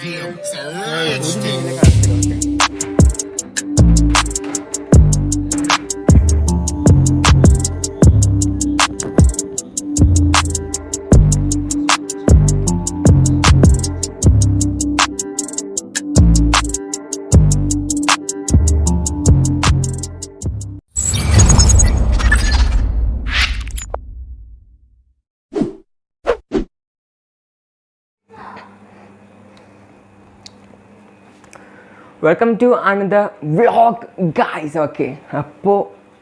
Damn, it's a lunch. Welcome to another vlog guys okay അപ്പോൾ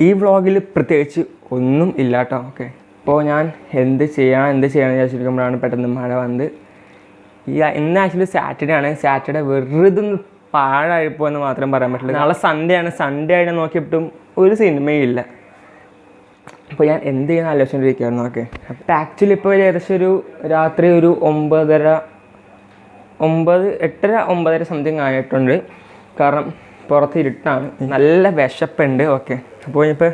ഈ വ്ളോഗിൽ പ്രത്യേകിച്ച് ഒന്നും ഇല്ല കേട്ടോ ഓക്കെ അപ്പോൾ ഞാൻ എന്ത് ചെയ്യണം എന്ത് ചെയ്യണം എന്ന് വിചാരിച്ചിരിക്കുമ്പോഴാണ് പെട്ടെന്ന് മഴ വന്ന് ഈ ഇന്ന് ആക്ച്വലി സാറ്റർഡേ ആണ്. സാറ്റർഡേ വെറുതെ ഒന്ന് പാഴായിപ്പോൾ എന്ന് മാത്രം പറയാൻ പറ്റില്ല. നാളെ സൺഡേ ആണ്. സൺഡേ ആയിട്ട് നോക്കിയിട്ടും ഒരു സിനിമയില്ല അപ്പോൾ ഞാൻ എന്ത് ചെയ്യുന്ന ആലോചിച്ചുകൊണ്ടിരിക്കുകയായിരുന്നു ഓക്കെ അപ്പോൾ ആക്ച്വലി ഇപ്പോൾ ഏകദേശം ഒരു രാത്രി ഒരു ഒമ്പതര ഒമ്പത് എട്ടര ഒമ്പതര സംതിങ് ആയിട്ടുണ്ട്. കാരണം പുറത്ത് ഇരുട്ടാണ് നല്ല വിശപ്പുണ്ട്. ഓക്കെ. അപ്പോൾ ഇനിയിപ്പോൾ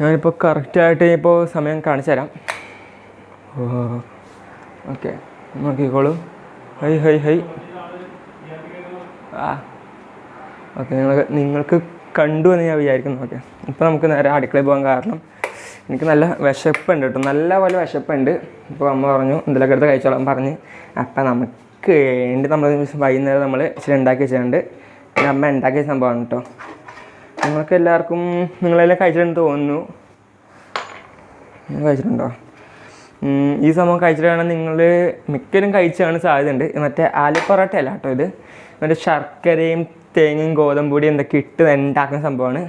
ഞാനിപ്പോൾ കറക്റ്റായിട്ട് ഇപ്പോൾ സമയം കാണിച്ചു തരാം. ഓക്കെ. നോക്കിക്കോളൂ. Hi hi hi. ആ. ഓക്കെ നിങ്ങൾക്ക് നിങ്ങൾക്ക് കണ്ടു എന്ന് ഞാൻ വിചാരിക്കുന്നു. ഓക്കെ. ഇപ്പോൾ നമുക്ക് നേരെ അടുക്കളയിൽ പോകാൻ കാരണം എനിക്ക് നല്ല വിശപ്പുണ്ട് കേട്ടോ. നല്ല പോലെ വിശപ്പുണ്ട്. ഇപ്പോൾ അമ്മ പറഞ്ഞു എന്തെങ്കിലും എടുത്ത് കഴിച്ചോളാം പറഞ്ഞ്. അപ്പം നമുക്ക് വേണ്ടി നമ്മൾ വൈകുന്നേരം നമ്മൾ ഇച്ചിരി ഉണ്ടാക്കി വെച്ചിട്ടുണ്ട്. എന്റെ അമ്മ ഉണ്ടാക്കിയ സംഭവമാണ് കേട്ടോ നിങ്ങൾക്ക് എല്ലാവർക്കും നിങ്ങളെല്ലാം കഴിച്ചിട്ടുണ്ടെന്ന് തോന്നുന്നു. കഴിച്ചിട്ടുണ്ടോ? ഈ സംഭവം കഴിച്ചിട്ടാണ് നിങ്ങൾ മിക്കരും കഴിച്ചാണ് സാധ്യതയുണ്ട്. മറ്റേ ആലു കേട്ടോ ഇത്. മറ്റേ ശർക്കരയും തേങ്ങയും ഗോതമ്പൊടി എന്തൊക്കെ ഇട്ട് ഉണ്ടാക്കുന്ന സംഭവമാണ്.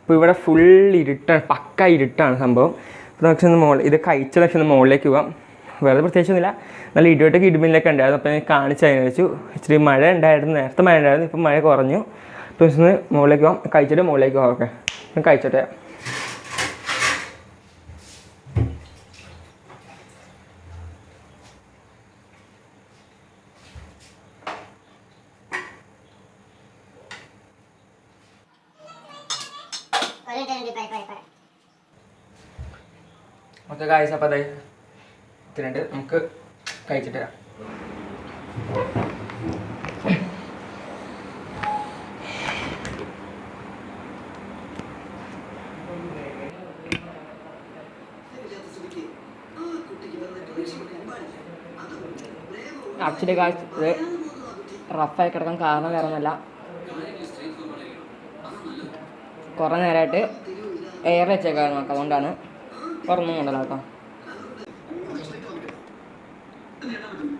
അപ്പോൾ ഇവിടെ ഫുൾ ഇരുട്ടാണ് പക്ക ഇരുട്ടാണ് സംഭവം. അപ്പോൾ ഒന്ന് മോൾ ഇത് കഴിച്ച ലക്ഷം ഒന്ന് മുകളിലേക്ക് പോവാം. വേറെ പ്രത്യേകിച്ചൊന്നുമില്ല. നല്ല ഇടിയോട്ടൊക്കെ ഇടിമിന്നലൊക്കെ ഉണ്ടായിരുന്നു. അപ്പോൾ ഞാൻ കാണിച്ചതിന് വെച്ചു ഇച്ചിരി മഴ ഉണ്ടായിരുന്നു. നേരത്തെ മഴ ഉണ്ടായിരുന്നു. ഇപ്പം മഴ കുറഞ്ഞു. അപ്പോൾ ഒന്ന് മുകളിലേക്ക് പോകാം കഴിച്ചിട്ട് മുകളിലേക്ക് പോകാം ഓക്കെ. ഞാൻ കഴിച്ചോട്ടെ. ഓക്കെ കാഴ്ച അപ്പോൾ അതെ ഇത്തിരിണ്ട് നമുക്ക് കഴിച്ചിട്ട് തരാം കാഴ്ച ഇത് റഫായി കിടക്കാൻ കാരണം വേറെ ഒന്നല്ല കുറേ നേരമായിട്ട് എയർ വെച്ചേക്കായിരുന്നു. നോക്കാം അതുകൊണ്ടാണ് തുറന്നും another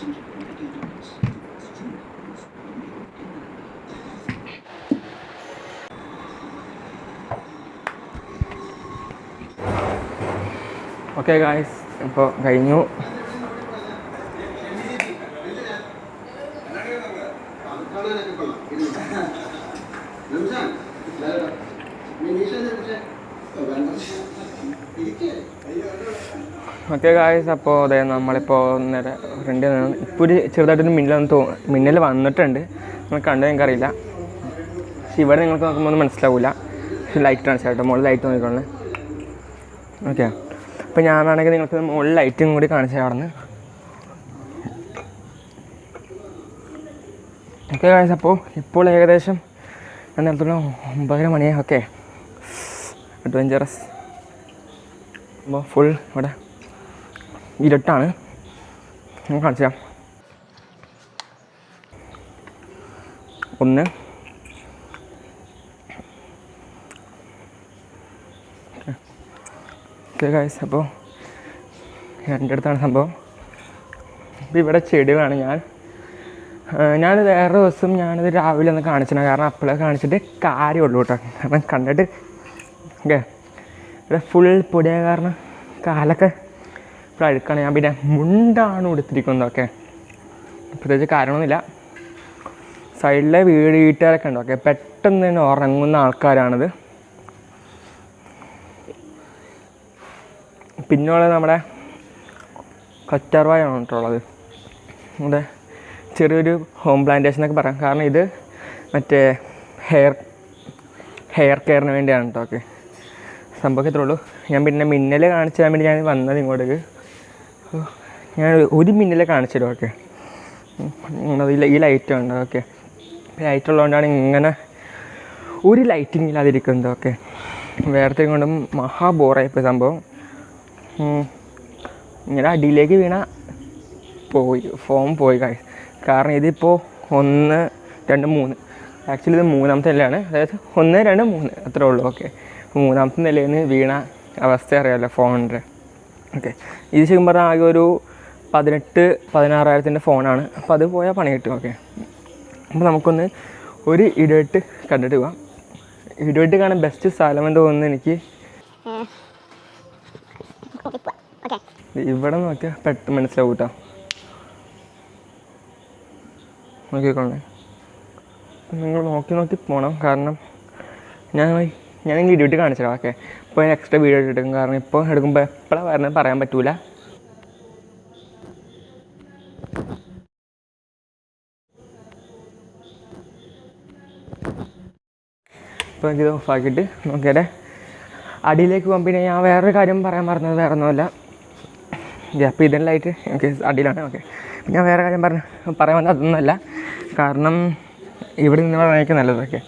കേട്ടോ ഓക്കെ ഗായ്സ് ഇപ്പോൾ കഴിഞ്ഞു ഓക്കെ ഗായ്സ് അപ്പോൾ അതെ നമ്മളിപ്പോൾ നേരെ ഫ്രണ്ട് ഇപ്പോൾ ഒരു ചെറുതായിട്ടൊരു മിന്നൽ തോ മിന്നൽ വന്നിട്ടുണ്ട്. നമ്മൾ കണ്ടു നിങ്ങൾക്കറിയില്ല പക്ഷെ ഇവിടെ നിങ്ങൾക്ക് നോക്കുമ്പോൾ ഒന്നും മനസ്സിലാവില്ല പക്ഷെ ലൈറ്റ് ആണ് ചേട്ടാ മുകളിൽ ലൈറ്റ് നോക്കിക്കോളേ ഓക്കെ അപ്പോൾ ഞാൻ ഞാനാണെങ്കിൽ നിങ്ങൾക്ക് മുകളിൽ ലൈറ്റും കൂടി കാണിച്ചു അവിടെ നിന്ന് ഓക്കെ ഗായ്സ് അപ്പോൾ ഇപ്പോൾ ഏകദേശം ഞാൻ നേരത്തെ ഒമ്പതര മണിയായി. ഓക്കെ അഡ്വഞ്ചറസ് അപ്പോൾ ഫുൾ ഇവിടെ ഇരുട്ടാണ്. ഞാൻ കാണിച്ചു തരാം ഒന്ന്. ഓക്കെ അപ്പോൾ എന്റെ അടുത്താണ് സംഭവം. അപ്പോൾ ഇവിടെ ചെടികളാണ് ഞാൻ. ഞാൻ വേറെ ദിവസം ഞാനത് രാവിലെ ഒന്ന് കാണിച്ചിട്ടുണ്ട് കാരണം അപ്പോഴേ കാണിച്ചിട്ട് കാര്യമുള്ളൂ കേട്ടോ. കാരണം കണ്ടിട്ട് ഓക്കെ. ഇവിടെ ഫുൾ പൊടിയ കാരണം കാലൊക്കെ ഇപ്പോൾ അഴുക്കാണ്. ഞാൻ പിന്നെ മുണ്ടാണ് ഉടുത്തിരിക്കുന്നത് ഓക്കെ. പ്രത്യേകിച്ച് കാരണമൊന്നുമില്ല സൈഡിലെ വീട് വീട്ടുകാരൊക്കെ ഉണ്ട് ഓക്കെ. പെട്ടെന്ന് തന്നെ ഉറങ്ങുന്ന ആൾക്കാരാണിത്. പിന്നുള്ളത് നമ്മുടെ കറ്റാർവായാണ് കേട്ടുള്ളത് നമ്മുടെ ചെറിയൊരു ഹോം പ്ലാന്റേഷൻ എന്നൊക്കെ പറയാം. കാരണം ഇത് മറ്റേ ഹെയർ ഹെയർ കെയറിന് വേണ്ടിയാണ് കേട്ടോ ഓക്കെ. സംഭവം ഉള്ളൂ ഞാൻ പിന്നെ മിന്നൽ കാണിച്ചു തരാൻ വേണ്ടി ഞാൻ വന്നത് ഇങ്ങോട്ടേക്ക്. ഞാൻ ഒരു മിന്നലെ കാണിച്ചു തരും ഓക്കെ ഈ ലൈറ്റ് ഉണ്ട് ഓക്കെ. ലൈറ്റ് ഉള്ളതുകൊണ്ടാണ് ഇങ്ങനെ ഒരു ലൈറ്റിംഗ് ഇല്ലാതിരിക്കുന്നത് ഓക്കെ. വേറെ കൊണ്ടും മഹാ ബോറായിപ്പോയി സംഭവം. ഇങ്ങനെ അടിയിലേക്ക് വീണ പോയി ഫോം പോയി കാരണം ഇതിപ്പോൾ ഒന്ന് രണ്ട് മൂന്ന്. ആക്ച്വലി ഇത് മൂന്നാമത്തെ അല്ലാണ്. അതായത് ഒന്ന് രണ്ട് മൂന്ന്. അത്രേ ഉള്ളൂ ഓക്കെ. മൂന്നാമത്തെ നിലയിൽ നിന്ന് വീണ അവസ്ഥ അറിയാമല്ലോ ഫോണിന്റെ. ഓക്കെ ഇത് ശരിക്കും പറഞ്ഞാൽ ആകെ ഒരു പതിനെട്ട് പതിനാറായിരത്തിന്റെ ഫോണാണ്. അപ്പോൾ അത് പോയാൽ പണി കിട്ടും ഓക്കെ അപ്പോൾ നമുക്കൊന്ന് ഒരു ഇടവിട്ട് കണ്ടിട്ട് പോവാം. ഇടവിട്ട് കാണാൻ ബെസ്റ്റ് സ്ഥലം എന്ന് തോന്നുന്നു എനിക്ക്. ഇവിടെ നോക്കിയാൽ പെട്ടെന്ന് മനസ്സിലാവും കേട്ടോ നോക്കിക്കോളേ നിങ്ങൾ നോക്കി നോക്കി പോകണം കാരണം ഞാൻ ഞാൻ നിങ്ങൾ ഇടിവിട്ട് കാണിച്ചിടാം ഓക്കെ ഇപ്പോൾ ഞാൻ എക്സ്ട്രാ വീഡിയോ എടുക്കും കാരണം ഇപ്പോൾ എടുക്കുമ്പോൾ എപ്പോഴാണ് വരണമെന്ന് പറയാൻ പറ്റൂല. ഇപ്പോൾ എനിക്കിത് ഓഫാക്കിയിട്ട് നോക്കിയാലേ. അടിയിലേക്ക് പോകാൻ പിന്നെ ഞാൻ വേറൊരു കാര്യം പറയാൻ പറഞ്ഞത് വേറെ ഒന്നുമല്ല. അപ്പോൾ ഇതെല്ലാമായിട്ട് എനിക്ക് അടിയിലാണ്. ഓക്കെ ഞാൻ വേറെ കാര്യം പറഞ്ഞ പറയാൻ വന്നത് അതൊന്നുമല്ല. കാരണം ഇവിടെ നിന്ന് പറയാനൊക്കെ നല്ലതൊക്കെ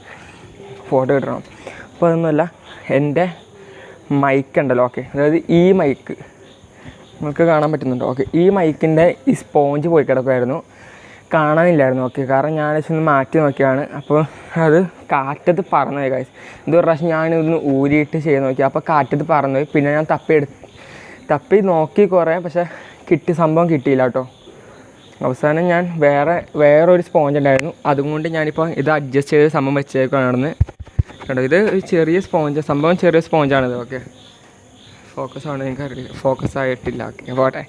ഫോട്ടോ കിട്ടണം അപ്പോൾ അതൊന്നുമല്ല എന്റെ മൈക്ക് ഉണ്ടല്ലോ ഓക്കെ അതായത് ഈ മൈക്ക് നിങ്ങൾക്ക് കാണാൻ പറ്റുന്നുണ്ടോ? ഓക്കെ ഈ മൈക്കിന്റെ ഈ സ്പോഞ്ച് പോയി കിടക്കുമായിരുന്നു കാണാനില്ലായിരുന്നു ഓക്കെ കാരണം ഞാൻ വെച്ചൊന്ന് മാറ്റി നോക്കിയാണ് അപ്പോൾ അത് കാറ്റത്ത് പറന്നുപോയി കാര്യം ഇത് ഒരു പ്രാവശ്യം ഞാനിതൊന്ന് ഊരിയിട്ട് ചെയ്ത് നോക്കി. അപ്പോൾ കാറ്റത്ത് പറന്നുപോയി. പിന്നെ ഞാൻ തപ്പി എടുത്ത് തപ്പി നോക്കി കുറേ പക്ഷേ കിട്ടി സംഭവം കിട്ടിയില്ല കേട്ടോ. അവസാനം ഞാൻ വേറെ വേറൊരു സ്പോഞ്ച് ഉണ്ടായിരുന്നു. അതുകൊണ്ട് ഞാനിപ്പോൾ ഇത് അഡ്ജസ്റ്റ് ചെയ്ത് സംഭവം വെച്ചേക്കാണെന്ന് കേട്ടോ ഇത് ചെറിയ സ്പോഞ്ച് സംഭവം ചെറിയ സ്പോഞ്ചാണിത് ഓക്കെ ഫോക്കസ് ആണ് നിങ്ങൾക്ക് അറിയില്ല ഫോക്കസ് ആയിട്ടില്ല ഓക്കെ പോട്ടെ.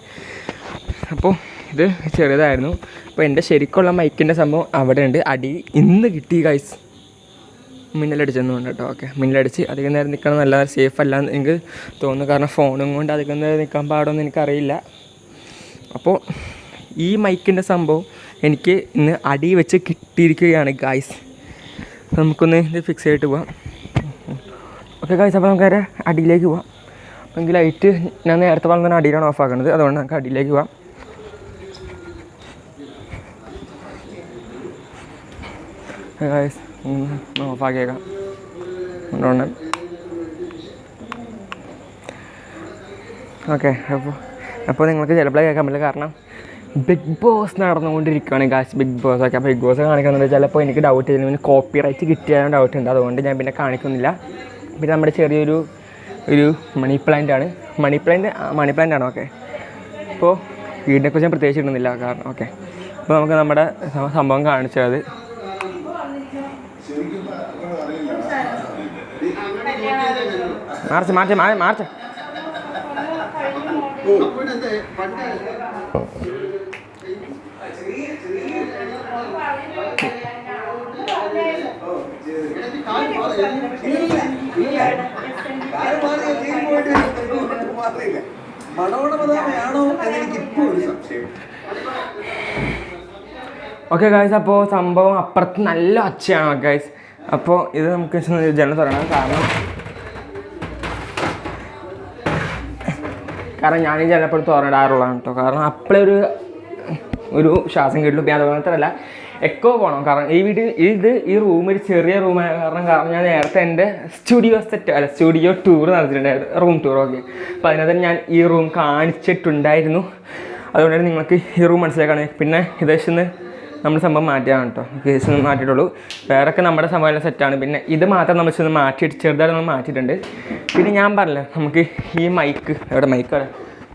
അപ്പോൾ ഇത് ചെറിയതായിരുന്നു. അപ്പോൾ എന്റെ ശരിക്കുള്ള മൈക്കിന്റെ സംഭവം അവിടെ ഉണ്ട് അടി ഇന്ന് കിട്ടി ഗൈസ് മിന്നലടിച്ചെന്നുണ്ട് കേട്ടോ ഓക്കെ മിന്നലടിച്ച് അധികം നേരം നിൽക്കണം നല്ല സേഫ് അല്ല എന്ന് എനിക്ക് തോന്നുന്നു. കാരണം ഫോണും കൊണ്ട് അധികം നേരം നിൽക്കാൻ പാടുമെന്ന് എനിക്കറിയില്ല. അപ്പോൾ ഈ മൈക്കിന്റെ സംഭവം എനിക്ക് ഇന്ന് അടി വെച്ച് കിട്ടിയിരിക്കുകയാണ് നമുക്കൊന്ന് ഇത് ഫിക്സ് ചെയ്തിട്ട് പോവാം. ഓക്കെ കാഴ്ച അപ്പോൾ നമുക്ക് അടിയിലേക്ക് പോവാം. അപ്പോൾ എനിക്ക് ലൈറ്റ് ഞാൻ നേരത്തെ പറഞ്ഞ അടിയിലാണ് ഓഫ് ആക്കുന്നത് അതുകൊണ്ട് നമുക്ക് അടിയിലേക്ക് പോവാം. ഓഫ് ആക്കിയേക്കാം. അതുകൊണ്ട് ഓക്കെ അപ്പോൾ അപ്പോൾ നിങ്ങൾക്ക് ചിലപ്പോഴേ കേൾക്കാൻ പറ്റില്ല. കാരണം ബിഗ് ബോസ് നടന്നുകൊണ്ടിരിക്കുകയാണ് ഗാസ് ബിഗ് ബോസ് ഒക്കെ ബിഗ് ബോസ് കാണിക്കുന്നുണ്ട്. ചിലപ്പോൾ എനിക്ക് ഡൗട്ട് ചെയ്യുന്നു കോപ്പി റൈറ്റ് കിട്ടിയാലും ഡൗട്ട് ഉണ്ട്. അതുകൊണ്ട് ഞാൻ പിന്നെ കാണിക്കുന്നില്ല. പിന്നെ നമ്മുടെ ചെറിയൊരു ഒരു മണി പ്ലാന്റ് ആണ്. മണി പ്ലാന്റ് മണി പ്ലാന്റ് ആണോ? ഓക്കെ അപ്പോൾ വീടിനെക്കുറിച്ച് ഞാൻ പ്രത്യേകിച്ച് ഇടുന്നില്ല. കാരണം ഓക്കെ അപ്പോൾ നമുക്ക് നമ്മുടെ സംഭവം കാണിച്ചത്. മാർച്ച് മാർച്ച് മാ- ഓക്കെ ഗായ്സ് അപ്പോൾ സംഭവം അപ്പുറത്ത് നല്ല ഒച്ചയാണ് ഗായ്സ് അപ്പോൾ ഇത് നമുക്ക് ജനം തുടങ്ങാം കാരണം കാരണം ഞാൻ ഈ ജനപ്പോൾ തുറന്നിടാറുള്ളതാണ് കേട്ടോ കാരണം അപ്പോഴേ ഒരു ശ്വാസം കിട്ടും പിന്നെ അതുപോലെ മാത്രമല്ല എക്കോ പോകണം കാരണം ഈ വീട്ടിൽ ഇത് ഈ റൂം ഒരു ചെറിയ റൂമായ കാരണം കാരണം ഞാൻ നേരത്തെ എന്റെ സ്റ്റുഡിയോ സെറ്റ് അല്ല സ്റ്റുഡിയോ ടൂർ നടത്തിയിട്ടുണ്ടായിരുന്നു റൂം ടൂർ ഓക്കെ അപ്പോൾ അതിനകത്ത് ഞാൻ ഈ റൂം കാണിച്ചിട്ടുണ്ടായിരുന്നു. അതുകൊണ്ടാണ് നിങ്ങൾക്ക് ഈ റൂം മനസ്സിലാക്കണേ. പിന്നെ ഇതേശന്ന് നമ്മൾ സംഭവം മാറ്റിയാണ് കേട്ടോ. കേസ് ഒന്ന് മാറ്റിയിട്ടുള്ളൂ. വേറൊക്കെ നമ്മുടെ സംഭവം സെറ്റാണ് പിന്നെ ഇത് മാത്രം നമ്മൾ ചെന്ന് മാറ്റിയിട്ട് ചെറുതായിട്ട് നമ്മൾ മാറ്റിയിട്ടുണ്ട്. പിന്നെ ഞാൻ പറഞ്ഞില്ലേ നമുക്ക് ഈ മൈക്ക് എവിടെ മൈക്ക്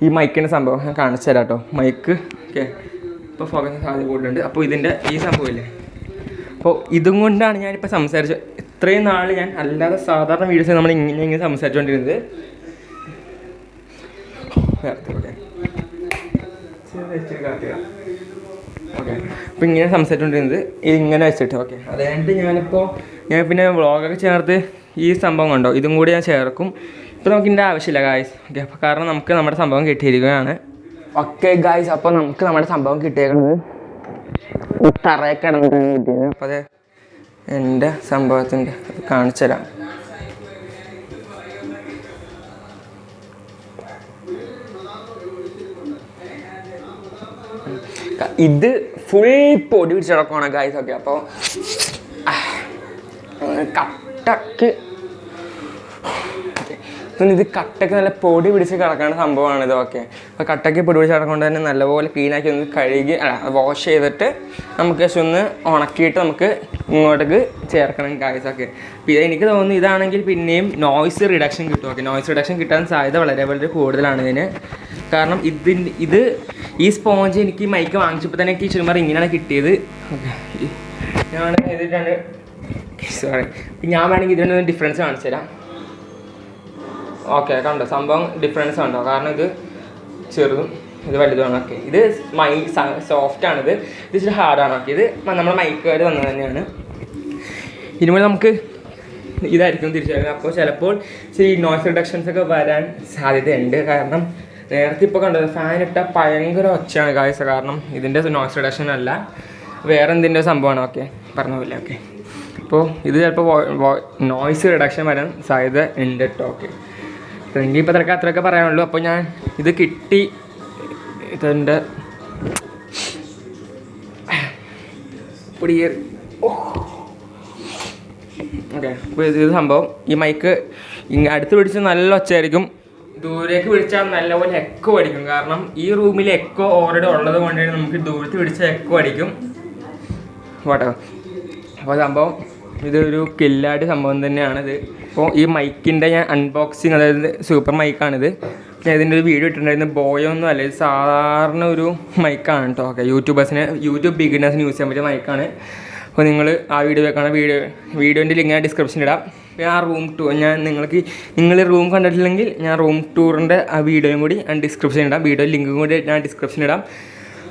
ഈ മൈക്കിന്റെ സംഭവം ഞാൻ കാണിച്ചു തരാം കേട്ടോ. മൈക്ക് ഓക്കെ ഇപ്പോൾ ഫോക്കസ് സാധ്യത കൂടുതലുണ്ട് അപ്പോൾ ഇതിന്റെ ഈ സംഭവമില്ലേ? അപ്പോൾ ഇതും കൊണ്ടാണ് ഞാനിപ്പോൾ സംസാരിച്ചത് ഇത്രയും നാൾ ഞാൻ അല്ലാതെ സാധാരണ വീഡിയോസ് നമ്മൾ ഇങ്ങനെ ഇങ്ങനെ സംസാരിച്ചുകൊണ്ടിരുന്നത് ഓക്കെ. അപ്പോൾ ഇങ്ങനെ സംസാരിച്ചുകൊണ്ടിരുന്നത് ഇതിങ്ങനെ വെച്ചിട്ട് ഓക്കെ. അതായത് ഞാനിപ്പോൾ ഞാൻ പിന്നെ വ്ളോഗൊക്കെ ചേർത്ത് ഈ സംഭവം കണ്ടോ? ഇതും കൂടി ഞാൻ ചേർക്കും. ഇപ്പോൾ നമുക്ക് ആവശ്യമില്ല ഗായ്സ് ഓക്കെ. അപ്പോൾ കാരണം നമുക്ക് നമ്മുടെ സംഭവം കിട്ടിയിരിക്കുകയാണ്. ഓക്കെ ഗായ്സ് അപ്പോൾ നമുക്ക് നമ്മുടെ സംഭവം കിട്ടിയേക്കുന്നത് തറയെ കിടന്നിട്ടാണ് കിട്ടിയത്. അപ്പോൾ അത് എന്റെ സംഭവത്തിന്റെ ഇത് ഫുൾ പൊടി പിടിച്ച് കിടക്കുവാണ് ഗായ്സ് ഒക്കെ. അപ്പോൾ കട്ടക്ക് പിന്നെ ഇത് കട്ടയ്ക്ക് നല്ല പൊടി പിടിച്ച് കിടക്കുന്ന സംഭവമാണ് ഇതൊക്കെ. അപ്പോൾ കട്ടയ്ക്ക് പൊടി പിടിച്ച് കിടക്കൊണ്ട് തന്നെ നല്ലപോലെ ക്ലീനാക്കി ഒന്ന് കഴുകി വാഷ് ചെയ്തിട്ട് നമുക്ക് ജസ്റ്റ് ഒന്ന് ഉണക്കിയിട്ട് നമുക്ക് ഇങ്ങോട്ടേക്ക് ചേർക്കണം കായ്സൊക്കെ പിന്നെ എനിക്ക് തോന്നുന്നു ഇതാണെങ്കിൽ പിന്നെയും നോയ്സ് റിഡക്ഷൻ കിട്ടും. ഓക്കെ നോയ്സ് റിഡക്ഷൻ കിട്ടാൻ സാധ്യത വളരെ വളരെ കൂടുതലാണ് ഇതിന്. കാരണം ഇതിന് ഇത് ഈ സ്പോഞ്ച് എനിക്ക് മൈക്ക് വാങ്ങിച്ചപ്പോൾ തന്നെ എനിക്ക് ചുമ്മാ ഇങ്ങനെയാണ് കിട്ടിയത്. ഞാൻ ഇത് സോറി ഞാൻ വേണമെങ്കിൽ ഇതിനൊന്ന് ഡിഫറൻസ് കാണിച്ചു തരാം ഓക്കെ കണ്ടോ? സംഭവം ഡിഫറൻസ് കണ്ടോ? കാരണം ഇത് ചെറുതും ഇത് വലുതുമാണ് ഓക്കെ ഇത് മൈ ആണ്. ഇത് ഇച്ചിരി ഹാർഡാണ് ഓക്കെ ഇത് നമ്മുടെ മൈക്കുകാർ വന്നത് തന്നെയാണ്. ഇനിമേൽ നമുക്ക് ഇതായിരിക്കും തിരിച്ചറിയുന്നത് അപ്പോൾ ചിലപ്പോൾ ഇച്ചിരി നോയ്സ് റിഡക്ഷൻസ് ഒക്കെ വരാൻ സാധ്യതയുണ്ട്. കാരണം നേരത്തെ ഇപ്പോൾ കണ്ടത് ഫാൻ ഇട്ട ഭയങ്കര ഒച്ചയാണ് കാഴ്ച കാരണം ഇതിന്റെ നോയ്സ് റിഡക്ഷൻ അല്ല. വേറെ എന്തിന്റെ സംഭവമാണ്? ഓക്കെ പറഞ്ഞ പോലെ ഓക്കെ അപ്പോൾ ഇത് ചിലപ്പോൾ നോയ്സ് റിഡക്ഷൻ വരാൻ സാധ്യത ഉണ്ട് കേട്ടോ. ഓക്കെ എനിക്ക് ഇപ്പം തിരക്ക് അത്രയൊക്കെ പറയാനുള്ളൂ. അപ്പോൾ ഞാൻ ഇത് കിട്ടി. ഇതുണ്ട് പൊടിയേറി. ഓക്കെ. അപ്പോൾ ഇത് സംഭവം. ഈ മൈക്ക് ഇങ്ങനെ അടുത്ത് പിടിച്ച് നല്ല ഒച്ചയായിരിക്കും. ദൂരേക്ക് പിടിച്ചാൽ നല്ലപോലെ എക്കോ അടിക്കും. കാരണം ഈ റൂമിൽ എക്കോ ഓൾറെഡി ഉള്ളത് കൊണ്ടാണ് നമുക്ക് ദൂരത്ത് പിടിച്ചാൽ എക്കോ അടിക്കും. വാട്ടോ അപ്പോൾ സംഭവം ഇതൊരു കില്ലാടി സംഭവം തന്നെയാണിത്. അപ്പോൾ ഈ മൈക്കിന്റെ ഞാൻ അൺബോക്സിങ് അതായത് സൂപ്പർ മൈക്കാണിത് ഞാൻ ഇതിന്റെ ഒരു വീഡിയോ ഇട്ടിട്ടുണ്ടായിരുന്നു. ബോയോ ഒന്നും അല്ല ഇത് സാധാരണ ഒരു മൈക്കാണ് കേട്ടോ ഓക്കെ യൂട്യൂബേഴ്സിന് യൂട്യൂബ് ബിഗിനേഴ്സിന് യൂസ് ചെയ്യാൻ പറ്റിയ മൈക്കാണ് അപ്പോൾ നിങ്ങൾ ആ വീഡിയോ വെക്കണം. വീഡിയോ വീഡിയോന്റെ ലിങ്ക് ഞാൻ ഡിസ്ക്രിപ്ഷനിൽ ഇടാം. ഞാൻ റൂം ടൂർ ഞാൻ നിങ്ങൾക്ക് നിങ്ങൾ റൂം കണ്ടിട്ടില്ലെങ്കിൽ ഞാൻ റൂം ടൂറിന്റെ ആ വീഡിയോയും കൂടി ഞാൻ ഡിസ്ക്രിപ്ഷനിൽ ഇടാം. വീഡിയോ ലിങ്കും കൂടി ഞാൻ ഡിസ്ക്രിപ്ഷനിൽ ഇടാം.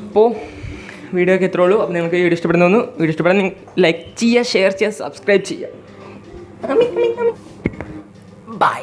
അപ്പോൾ വീഡിയോ ഒക്കെ എത്രയുള്ളൂ അപ്പോൾ നിങ്ങൾക്ക് വീഡിയോ ഇഷ്ടപ്പെടുന്നു വീഡിയോ ഇഷ്ടപ്പെടാൻ ലൈക്ക് ചെയ്യുക ഷെയർ ചെയ്യുക സബ്സ്ക്രൈബ് ചെയ്യുക. ബൈ